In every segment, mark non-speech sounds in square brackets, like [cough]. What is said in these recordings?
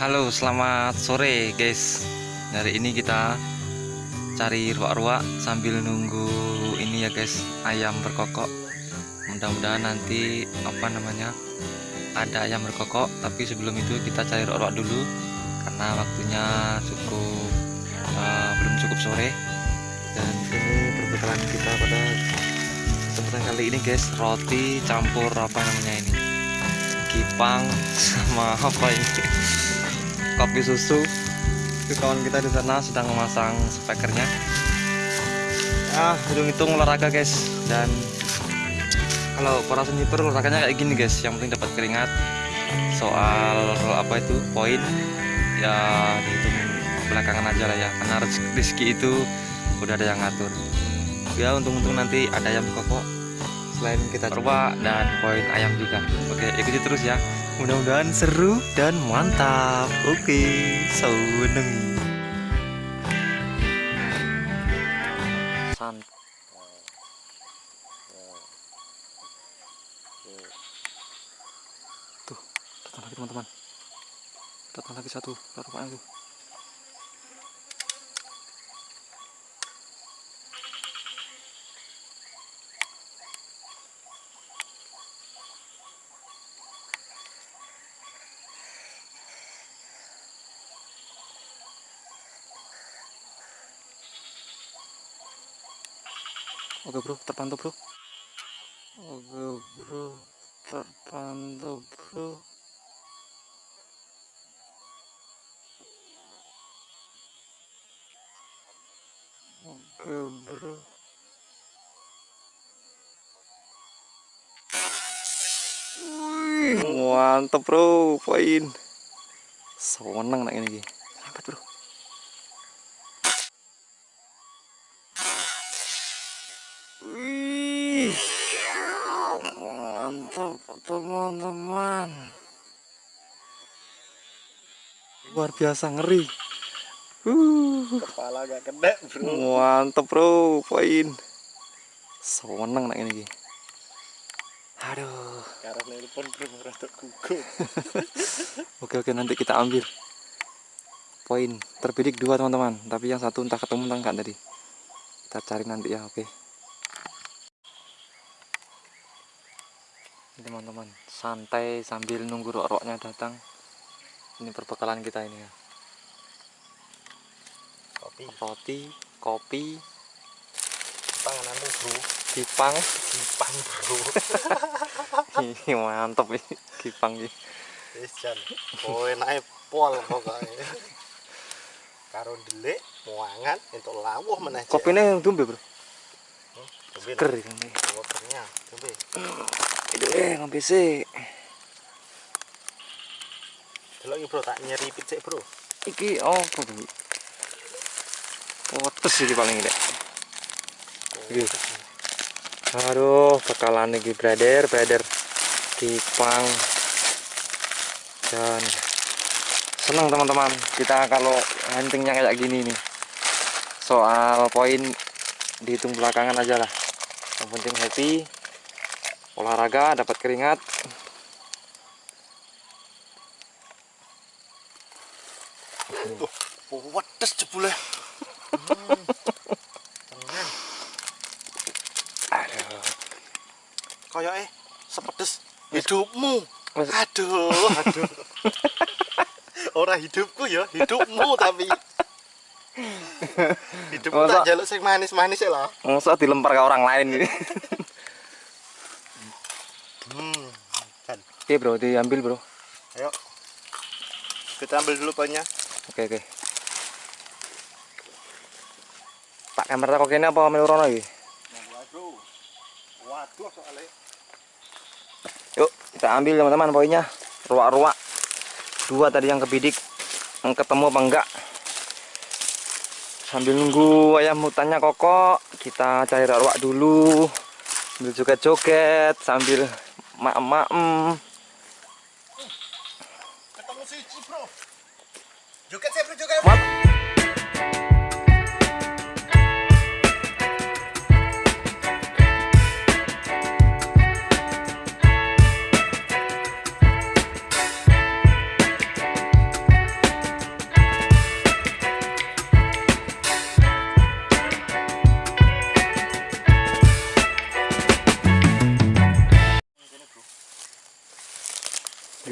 Halo, selamat sore guys. Hari ini kita cari ruak-ruak sambil nunggu ini ya guys, ayam berkokok. Mudah-mudahan nanti apa namanya ada ayam berkokok. Tapi sebelum itu kita cari ruak-ruak dulu karena waktunya cukup uh, belum cukup sore. Dan ini perbekalan kita pada kesempatan kali ini guys, roti campur apa namanya ini kipang [laughs] sama apa ini kopi susu. Itu kawan kita di sana sedang memasang speakernya ah hitung-hitung olahraga guys. Dan kalau para sniper olahraganya kayak gini guys. Yang penting dapat keringat. Soal apa itu? Poin. Ya dihitung belakangan aja lah ya. Karena rezeki itu udah ada yang ngatur. Ya untung-untung nanti ada yang kokok selain kita coba dan poin ayam juga. Oke ikuti terus ya mudah-mudahan seru dan mantap. Oke seneng. Tuh datang lagi teman-teman. Datang lagi satu rupanya tuh Oke bro, terpantau bro. Oke bro, terpantau bro. Oke bro. Wih, mantap bro, poin. Seneng nak ini. Mantap teman-teman. Luar biasa ngeri. Uh, Kepala gak kena bro mantap bro, poin. Seneng nak ini. Aduh. Karena nelpon bro rada gugup [laughs] Oke oke nanti kita ambil poin terbidik dua teman-teman tapi yang satu entah ketemu entah enggak tadi kita cari nanti ya oke teman-teman. Santai sambil nunggu rok-roknya datang. Ini perbekalan kita ini ya. Kopi. Roti kopi. Panganan bro? Kipang Simpang bro. [laughs] Ih, mantep nih kipang ini. Wis jan. Kowe naik pol pokoknya Karo delik Muangan Untuk lawuh meneh Cek. kopinya yang dumbe bro Coba ker ini Waternya Coba itu eh ngombe sih Delok iki bro tak nyeripit sik bro iki oh bro Potes iki paling ini Iki. Aduh, bakalan iki brother, brother. Kipang. Dan senang teman-teman kita kalau huntingnya kayak gini nih. Soal poin dihitung belakangan aja lah. Yang penting happy. Olahraga dapat keringat. Oh wedes jebule. Aduh. Kayak eh Sepedes Hidupmu. Aduh. [laughs] Aduh. Ora hidupku ya Hidupmu tapi [laughs] Hidupku Masa- tak jaluk sing manis-manis ya lah Masa dilempar ke orang lain ini. Hmm Jan Oke bro, diambil bro. Ayo. Kita ambil dulu banyak. Oke oke. Pak kamera kok kene apa melu rono iki? Waduh. Waduh soalnya. Yuk, kita ambil teman-teman poinnya. Ruak-ruak. Dua tadi yang kebidik. Yang ketemu apa enggak? Sambil nunggu ayam hutannya kokok, kita cari ruak dulu. Sambil joget-joget, sambil maem-maem. Ketemu si bro. Joget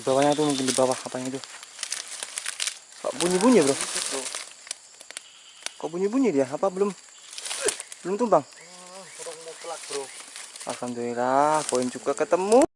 bawahnya tuh mungkin di bawah katanya itu kok bunyi-bunyi bro? Kok bunyi-bunyi dia? Apa belum? Belum tumbang? Alhamdulillah poin juga ketemu.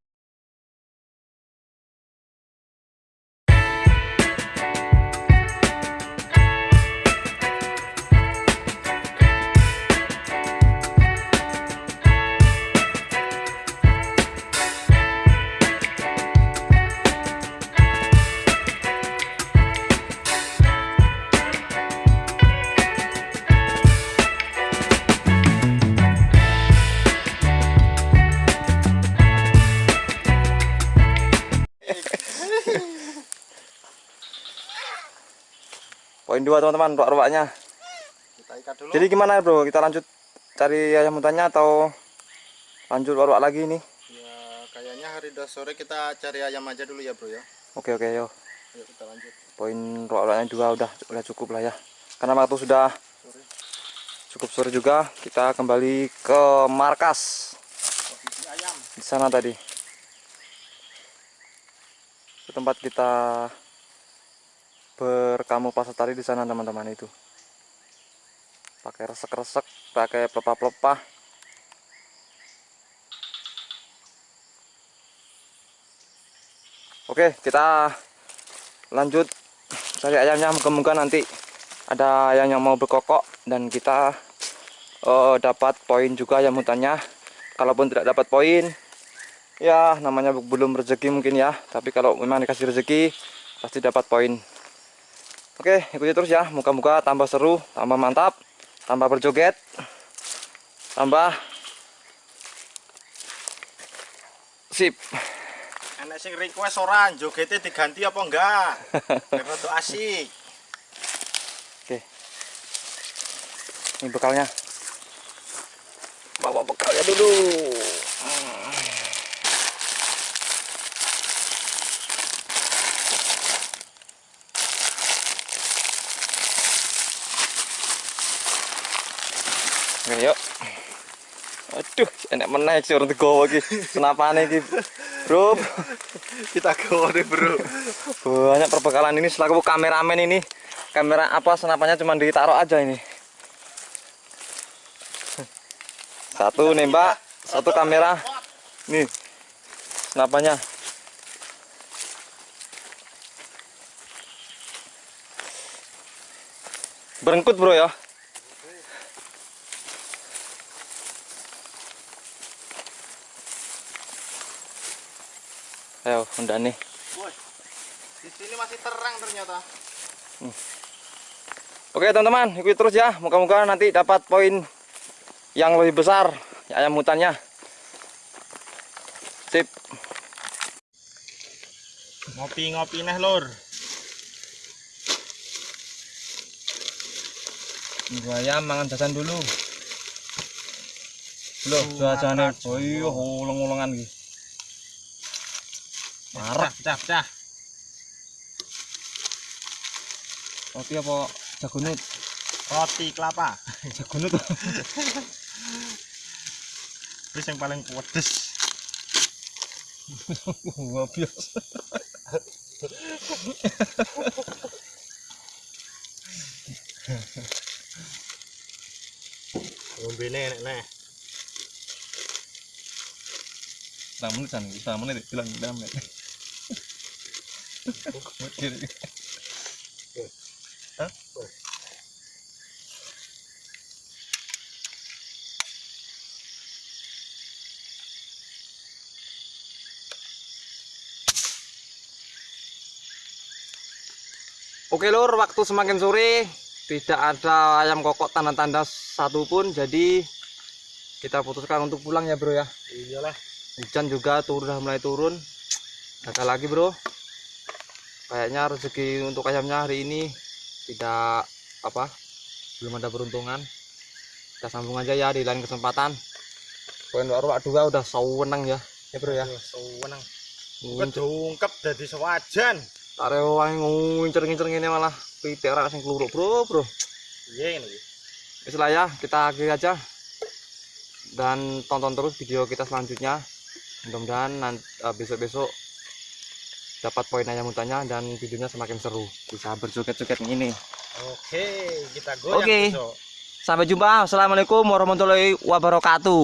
Poin dua teman-teman ruak-ruaknya jadi gimana bro? Kita lanjut cari ayam hutannya atau lanjut ruak lagi nih ya kayaknya hari dah sore kita cari ayam aja dulu ya bro ya. Oke oke yo. Ayo kita lanjut. Poin ruak-ruaknya dua udah udah cukup lah ya. Karena waktu sudah sore cukup sore juga kita kembali ke markas. Di sana tadi. Tempat kita berkamuflase tadi di sana teman-teman itu. Pakai resek-resek pakai pelepah-pelepah oke kita lanjut. Cari ayamnya moga-moga nanti ada ayam yang mau berkokok dan kita eh, dapat poin juga ayam hutannya kalaupun tidak dapat poin ya namanya belum rezeki mungkin ya. Tapi kalau memang dikasih rezeki pasti dapat poin oke ikuti terus ya. Moga-moga tambah seru tambah mantap tambah berjoget tambah sip. Enek sing request ora jogete diganti apa enggak? [laughs] Biar rada asik. Oke. Ini bekalnya. Bawa bekalnya dulu Oke, yuk. Aduh, enak menaik sih orang tegowo iki. Kenapa nih iki? Bro, kita gawa deh bro banyak perbekalan ini selaku kameramen ini. Kamera apa senapannya cuma ditaruh aja ini. Satu nembak, satu kamera. Nih. Senapannya. Berengkut, Bro ya. Ayo, udah nih. Woi, di sini masih terang ternyata Oke teman-teman, ikuti terus ya. Moga-moga nanti dapat poin yang lebih besar ya, ayam hutannya. Sip. ngopi-ngopi neh lur Dua ayam mangan jajan dulu. Loh, jajane oh iya ulung-ulungan iki. Marah. pecah pecah Roti apa jagunut? roti kelapa [laughs] Jagunut. terus yang paling pedes Wah, biasa. ngombe enek neh Setengah menit kan, setengah menit bilang bilang menit. Oke lur, waktu semakin sore tidak ada ayam kokok tanda-tanda satupun, jadi kita putuskan untuk pulang ya bro ya. iyalah Hujan juga turun mulai turun. Gagal lagi bro. Kayaknya rezeki untuk ayamnya hari ini tidak apa, belum ada peruntungan. Kita sambung aja ya di lain kesempatan. Poin baru dua udah sawenang ya, ya bro ya. sewenang Ngincer, kedungkep dadi sewajan tarik wangi ngincer-ngincer ngene malah pitik ora sing kluruk bro bro. iya ini Wis lah ya, kita akhiri aja. Dan tonton terus video kita selanjutnya. Mudah-mudahan nanti besok-besok dapat poin ayam mutanya dan videonya semakin seru bisa berjoget-joget ini Oke, kita goyang Oke. besok. sampai jumpa assalamualaikum warahmatullahi wabarakatuh